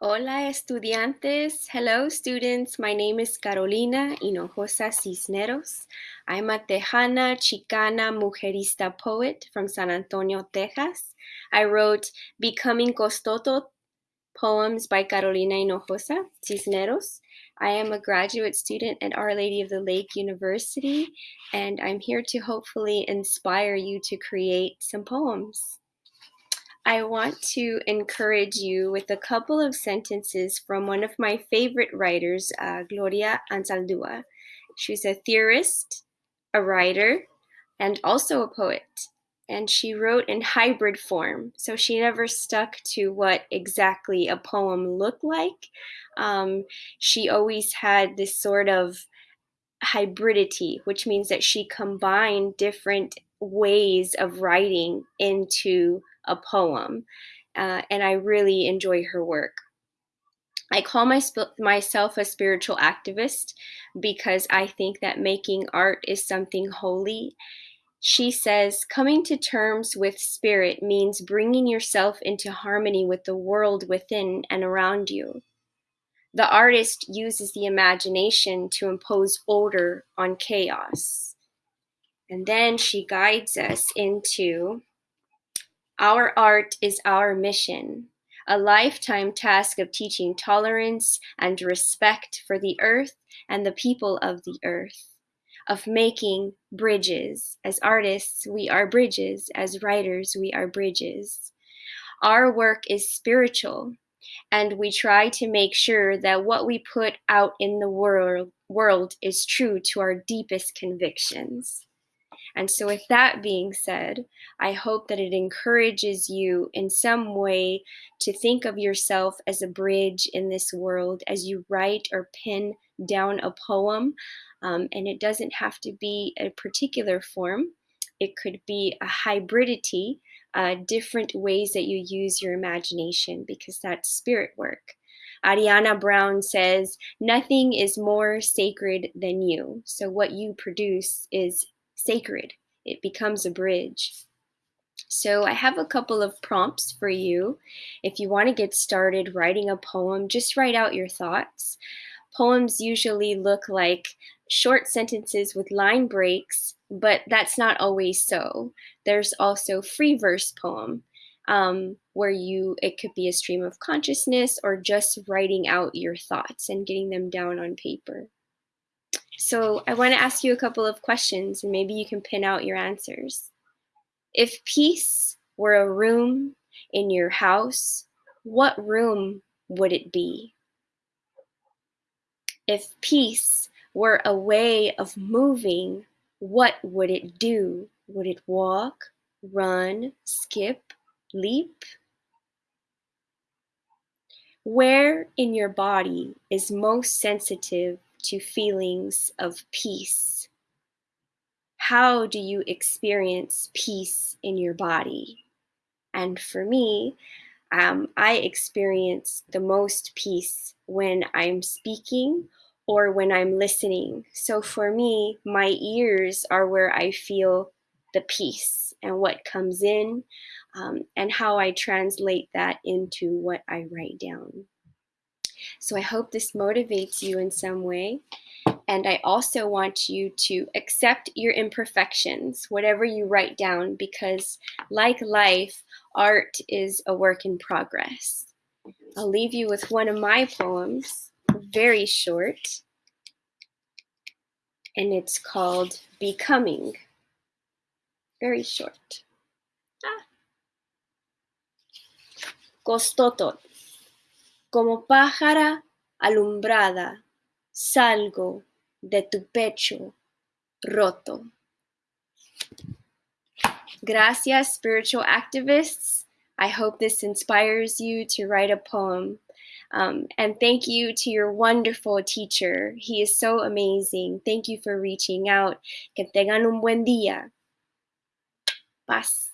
Hola, estudiantes. Hello, students. My name is Carolina Hinojosa Cisneros. I'm a Tejana Chicana Mujerista poet from San Antonio, Texas. I wrote Becoming Coztōtl poems by Carolina Hinojosa Cisneros. I am a graduate student at Our Lady of the Lake University, and I'm here to hopefully inspire you to create some poems. I want to encourage you with a couple of sentences from one of my favorite writers, uh, Gloria Anzaldúa. She's a theorist, a writer, and also a poet. And she wrote in hybrid form, so she never stuck to what exactly a poem looked like. Um, she always had this sort of hybridity, which means that she combined different ways of writing into a poem. Uh, and I really enjoy her work. I call my, myself a spiritual activist because I think that making art is something holy. She says, coming to terms with spirit means bringing yourself into harmony with the world within and around you. The artist uses the imagination to impose order on chaos. And then she guides us into our art is our mission, a lifetime task of teaching tolerance and respect for the earth and the people of the earth, of making bridges. As artists, we are bridges. As writers, we are bridges. Our work is spiritual, and we try to make sure that what we put out in the world, world is true to our deepest convictions. And so, with that being said, I hope that it encourages you in some way to think of yourself as a bridge in this world as you write or pin down a poem. Um, and it doesn't have to be a particular form, it could be a hybridity, uh, different ways that you use your imagination, because that's spirit work. Ariana Brown says, Nothing is more sacred than you. So, what you produce is sacred. It becomes a bridge. So I have a couple of prompts for you. If you want to get started writing a poem, just write out your thoughts. Poems usually look like short sentences with line breaks, but that's not always so. There's also free verse poem, um, where you it could be a stream of consciousness or just writing out your thoughts and getting them down on paper. So I want to ask you a couple of questions and maybe you can pin out your answers. If peace were a room in your house, what room would it be? If peace were a way of moving, what would it do? Would it walk, run, skip, leap? Where in your body is most sensitive to feelings of peace? How do you experience peace in your body? And for me, um, I experience the most peace when I'm speaking or when I'm listening. So for me, my ears are where I feel the peace and what comes in um, and how I translate that into what I write down. So I hope this motivates you in some way. And I also want you to accept your imperfections, whatever you write down, because like life, art is a work in progress. I'll leave you with one of my poems, very short, and it's called Becoming. Very short. Ah. Coztōtl. Como pájara alumbrada, salgo de tu pecho roto. Gracias, spiritual activists. I hope this inspires you to write a poem. Um, and thank you to your wonderful teacher. He is so amazing. Thank you for reaching out. Que tengan un buen día. Paz.